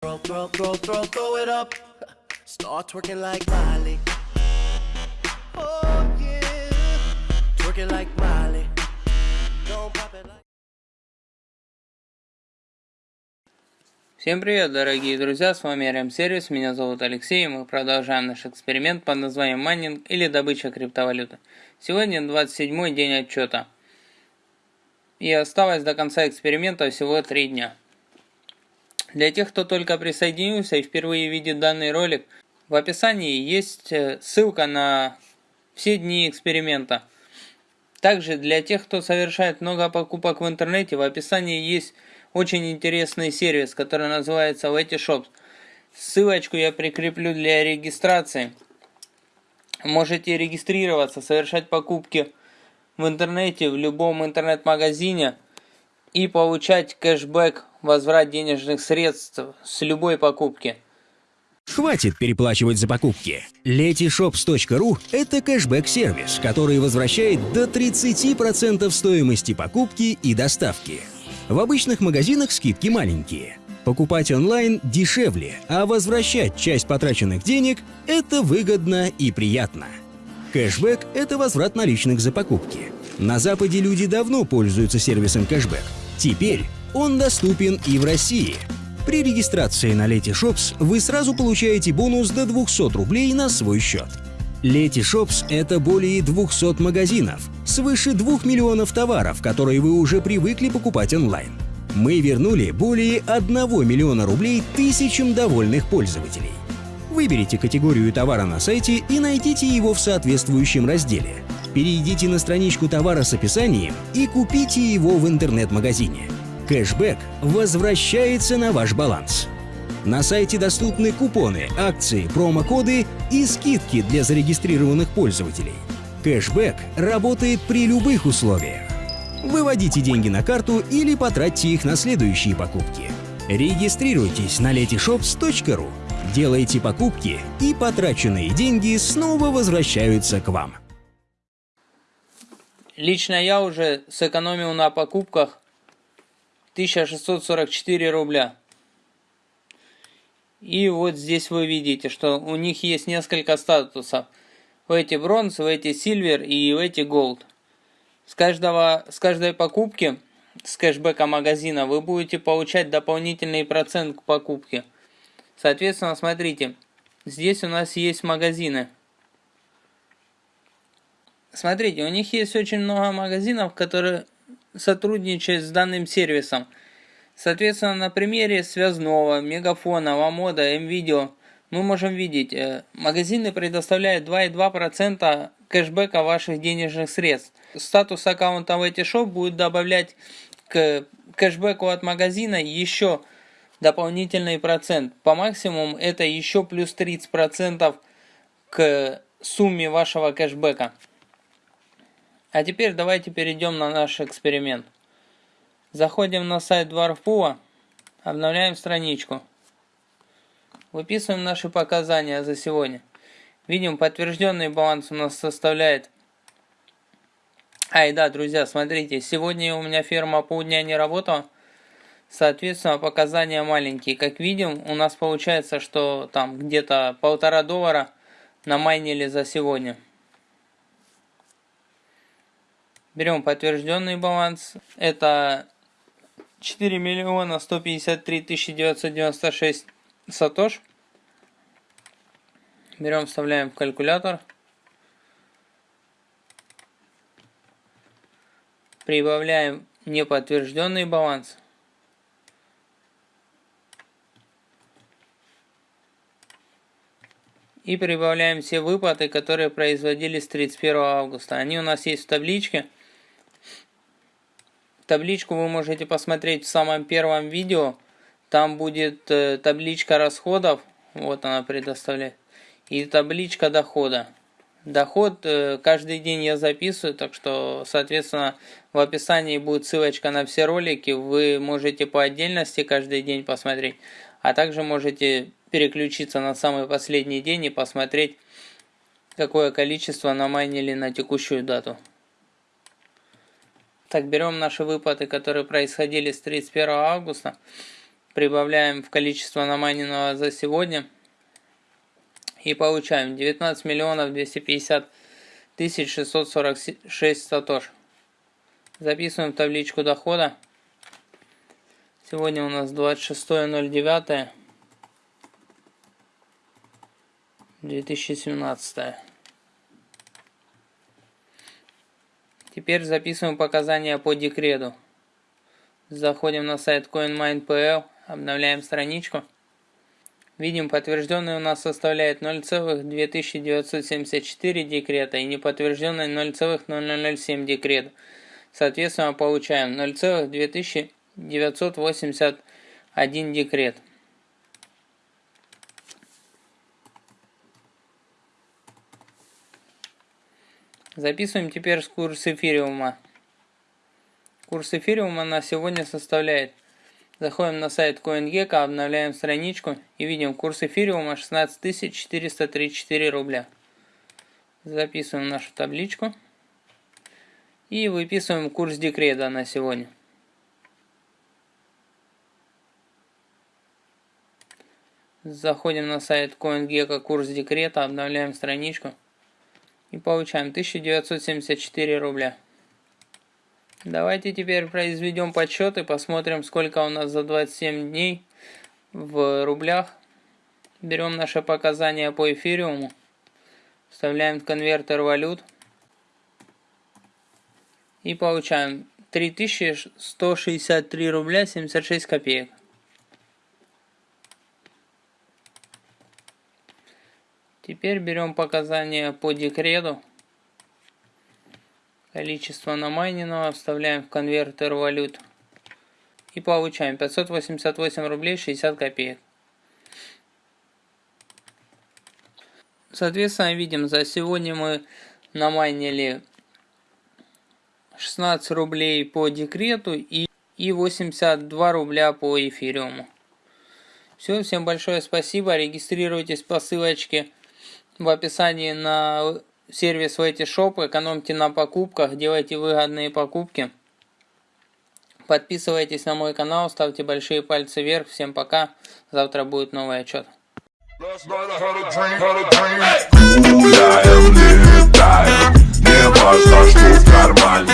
Throw, throw, throw, throw, throw it up. Start twerking like Miley. Oh yeah. Twerking like Miley. Don't pop it like. Всем привет, дорогие друзья, с вами RM Сервис, меня зовут Алексей, и мы продолжаем наш эксперимент под названием майнинг или добыча криптовалюты. Сегодня 27 день отчета. И осталось до конца эксперимента всего 3 дня. Для тех, кто только присоединился и впервые видит данный ролик, в описании есть э, ссылка на все дни эксперимента. Также для тех, кто совершает много покупок в интернете, в описании есть очень интересный сервис, который называется Letyshops. Ссылочку я прикреплю для регистрации. Можете регистрироваться, совершать покупки в интернете, в любом интернет-магазине и получать кэшбэк возврат денежных средств с любой покупки. Хватит переплачивать за покупки. Letyshops.ru – это кэшбэк-сервис, который возвращает до 30% стоимости покупки и доставки. В обычных магазинах скидки маленькие. Покупать онлайн дешевле, а возвращать часть потраченных денег – это выгодно и приятно. Кэшбэк – это возврат наличных за покупки. На Западе люди давно пользуются сервисом кэшбэк. Теперь он доступен и в России. При регистрации на Letyshops вы сразу получаете бонус до 200 рублей на свой счет. Letyshops – это более 200 магазинов, свыше 2 миллионов товаров, которые вы уже привыкли покупать онлайн. Мы вернули более 1 миллиона рублей тысячам довольных пользователей. Выберите категорию товара на сайте и найдите его в соответствующем разделе. Перейдите на страничку товара с описанием и купите его в интернет-магазине. Кэшбэк возвращается на ваш баланс. На сайте доступны купоны, акции, промокоды и скидки для зарегистрированных пользователей. Кэшбэк работает при любых условиях. Выводите деньги на карту или потратьте их на следующие покупки. Регистрируйтесь на letyshops.ru, делайте покупки и потраченные деньги снова возвращаются к вам. Лично я уже сэкономил на покупках 1644 рубля. И вот здесь вы видите, что у них есть несколько статусов. В эти бронз, в эти сильвер и в эти голд. С, каждого, с каждой покупки с кэшбэка магазина вы будете получать дополнительный процент к покупке. Соответственно, смотрите, здесь у нас есть магазины. Смотрите, у них есть очень много магазинов, которые сотрудничает с данным сервисом. Соответственно, на примере связного, мегафона, ламода, мвидео мы можем видеть, э, магазины предоставляют 2,2% кэшбэка ваших денежных средств. Статус аккаунта в эти шоп будет добавлять к кэшбэку от магазина еще дополнительный процент. По максимуму это еще плюс 30% к сумме вашего кэшбэка. А теперь давайте перейдем на наш эксперимент. Заходим на сайт Dwarfpool, обновляем страничку. Выписываем наши показания за сегодня. Видим, подтвержденный баланс у нас составляет... А, и да, друзья, смотрите, сегодня у меня ферма полдня не работала. Соответственно, показания маленькие. Как видим, у нас получается, что там где-то полтора доллара намайнили за сегодня. Берем подтвержденный баланс. Это 4 миллиона 153 тысячи 996 сатош. Берем, вставляем в калькулятор. Прибавляем неподтвержденный баланс. И прибавляем все выплаты, которые производились 31 августа. Они у нас есть в табличке. Табличку вы можете посмотреть в самом первом видео. Там будет э, табличка расходов. Вот она предоставляет. И табличка дохода. Доход э, каждый день я записываю, так что, соответственно, в описании будет ссылочка на все ролики. Вы можете по отдельности каждый день посмотреть, а также можете переключиться на самый последний день и посмотреть, какое количество намайнили на текущую дату. Так, берем наши выплаты, которые происходили с 31 августа. прибавляем в количество намайненного за сегодня. И получаем 19 миллионов 250 тысяч 646 сатош. Записываем табличку дохода. Сегодня у нас 26.09. Теперь записываем показания по декрету. Заходим на сайт CoinMine.pl, обновляем страничку. Видим, подтвержденный у нас составляет 0,2974 декрета и неподтвержденный 0,0007 декрета. Соответственно, получаем 0,2981 декрет. Записываем теперь курс эфириума. Курс эфириума на сегодня составляет. Заходим на сайт CoinGecko, обновляем страничку и видим курс эфириума 16 434 рубля. Записываем нашу табличку. И выписываем курс декрета на сегодня. Заходим на сайт CoinGecko, курс декрета, обновляем страничку. И получаем 1974 рубля. Давайте теперь произведем подсчет и посмотрим, сколько у нас за 27 дней в рублях. Берем наши показания по эфириуму. Вставляем в конвертер валют. И получаем 3163 рубля 76 копеек. Теперь берем показания по декрету. Количество намайненного вставляем в конвертер валют. И получаем 588 рублей 60 копеек. Соответственно, видим, за сегодня мы намайнили 16 рублей по декрету и, и 82 рубля по эфириуму. Все, всем большое спасибо. Регистрируйтесь по ссылочке в описании на сервис Shop, экономьте на покупках, делайте выгодные покупки. Подписывайтесь на мой канал, ставьте большие пальцы вверх. Всем пока. Завтра будет новый отчет. Не важно, что в кармане